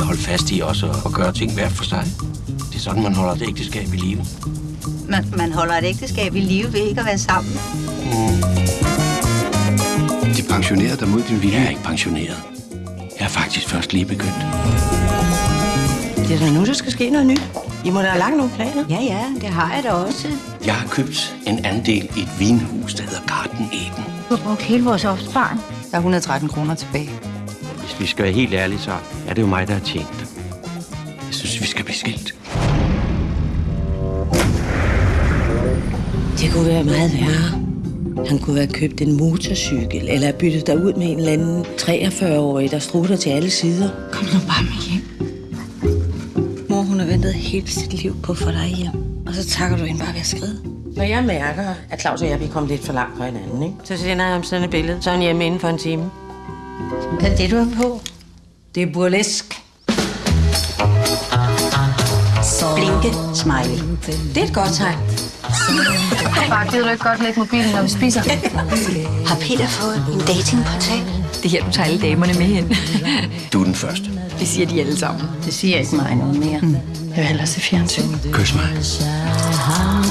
skal holde fast i også og gøre ting hver for sig. Det er sådan, man holder et ægteskab i live. Man, man holder et ægteskab i live ved ikke at være sammen. De pensionerede dig mod din vilje. Jeg er ikke pensioneret. Jeg er faktisk først lige begyndt. Det er da nu, der skal ske noget nyt. I må da have lagt nogle planer. Ja, ja, det har jeg da også. Jeg har købt en andel i et vinhus, der hedder Garden Eden. Du har brugt hele vores opsparing. Der er 113 kroner tilbage. Hvis vi skal være helt ærlige, så er det jo mig, der har tjent dem. Jeg synes, vi skal blive skilt. Det kunne være meget værre. Han kunne have købt en motorcykel, eller byttet dig ud med en eller anden 43-årig, der strutter til alle sider. Kom nu bare med hjem. Mor, hun har ventet hele sit liv på få dig hjem. Og så takker du hende bare ved at skride. Når jeg mærker, at Claus og jeg vi er kommet lidt for langt fra hinanden, ikke? så sender jeg ham sådan et billede. Så er han hjemme inden for en time. Hvad er det, du har på? Det er burlesk. Blinke smiley. Det er et godt tegn. Far, gider du ikke godt lægge mobilen, når vi spiser? Har Peter fået en datingportal? Det er her, du tager alle damerne med hen. Du er den første. Det siger de alle sammen. Det siger ikke mig noget mere. Jeg vil hellere se fjernsyn. Kys mig.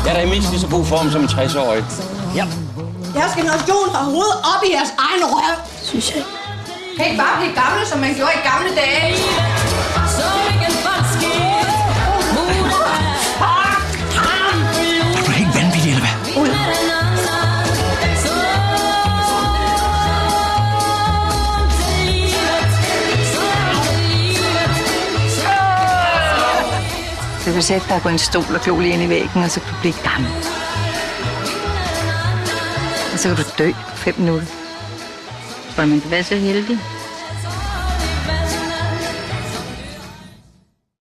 Jeg er da i mindst lige så god form som en 60-årig. Jeres generation har hovedet op i jeres egen røv. Synes jeg. Kan ikke bare blive gamle, som man gjorde i gamle dage? Er du helt vanvittig, eller hvad? Du kan sætte dig på en stol og glo lige ind i væggen, og så kan du blive gammel. Og så kan du dø på fem minutter. Tror du, man kan være så heldig?